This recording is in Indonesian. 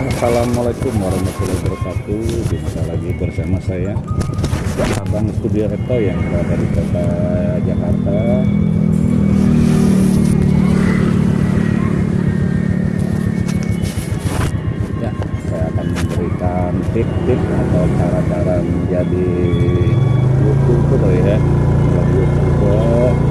Assalamualaikum warahmatullahi wabarakatuh. Jumpa lagi bersama saya Abang Studio Reto yang berada di kota Jakarta. Ya, saya akan memberikan tip-tip atau cara-cara menjadi YouTuber ya. YouTuber